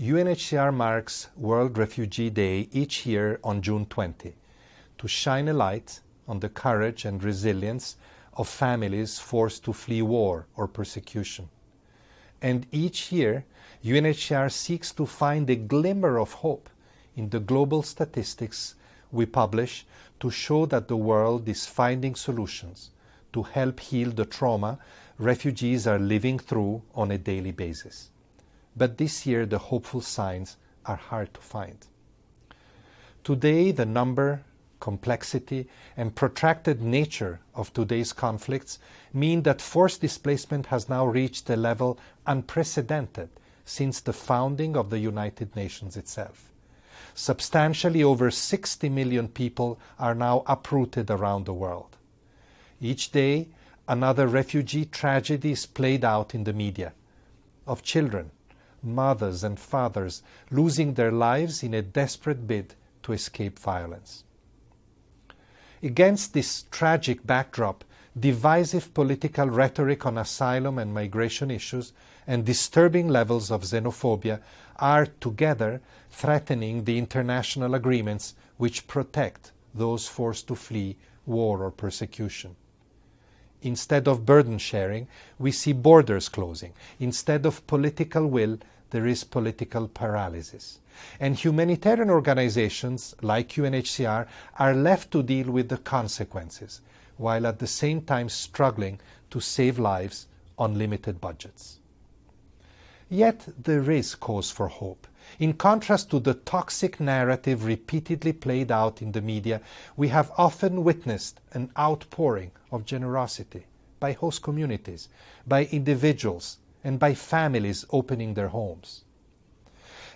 UNHCR marks World Refugee Day each year on June 20 to shine a light on the courage and resilience of families forced to flee war or persecution. And each year, UNHCR seeks to find a glimmer of hope in the global statistics we publish to show that the world is finding solutions to help heal the trauma refugees are living through on a daily basis. But this year, the hopeful signs are hard to find. Today, the number, complexity, and protracted nature of today's conflicts mean that forced displacement has now reached a level unprecedented since the founding of the United Nations itself. Substantially over 60 million people are now uprooted around the world. Each day, another refugee tragedy is played out in the media of children, mothers, and fathers losing their lives in a desperate bid to escape violence. Against this tragic backdrop, divisive political rhetoric on asylum and migration issues and disturbing levels of xenophobia are together threatening the international agreements which protect those forced to flee war or persecution. Instead of burden sharing, we see borders closing. Instead of political will, there is political paralysis. And humanitarian organizations like UNHCR are left to deal with the consequences, while at the same time struggling to save lives on limited budgets. Yet there is cause for hope. In contrast to the toxic narrative repeatedly played out in the media, we have often witnessed an outpouring of generosity by host communities, by individuals, and by families opening their homes.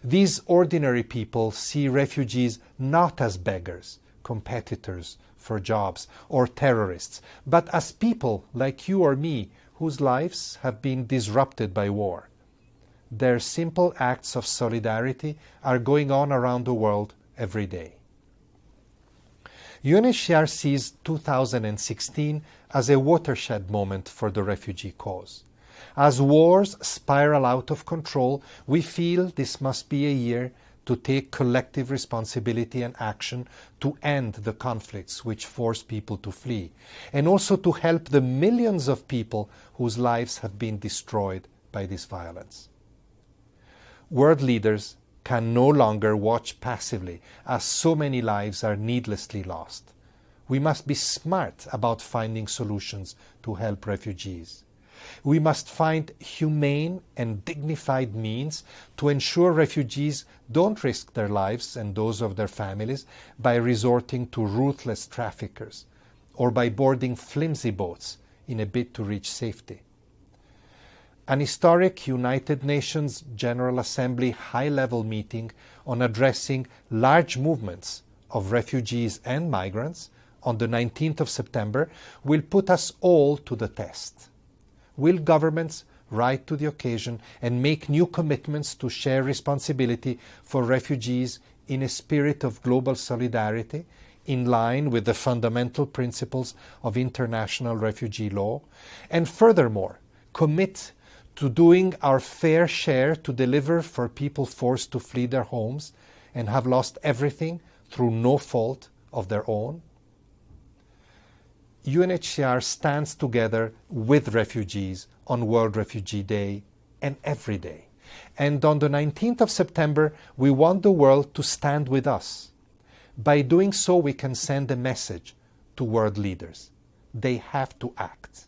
These ordinary people see refugees not as beggars, competitors for jobs, or terrorists, but as people like you or me whose lives have been disrupted by war. Their simple acts of solidarity are going on around the world every day. UNHCR sees 2016 as a watershed moment for the refugee cause. As wars spiral out of control, we feel this must be a year to take collective responsibility and action to end the conflicts which force people to flee, and also to help the millions of people whose lives have been destroyed by this violence. World leaders can no longer watch passively as so many lives are needlessly lost. We must be smart about finding solutions to help refugees. We must find humane and dignified means to ensure refugees don't risk their lives and those of their families by resorting to ruthless traffickers or by boarding flimsy boats in a bid to reach safety. An historic United Nations General Assembly high-level meeting on addressing large movements of refugees and migrants on the 19th of September will put us all to the test. Will governments rise to the occasion and make new commitments to share responsibility for refugees in a spirit of global solidarity in line with the fundamental principles of international refugee law, and furthermore, commit to doing our fair share to deliver for people forced to flee their homes and have lost everything through no fault of their own? UNHCR stands together with refugees on World Refugee Day and every day. And on the 19th of September, we want the world to stand with us. By doing so, we can send a message to world leaders. They have to act.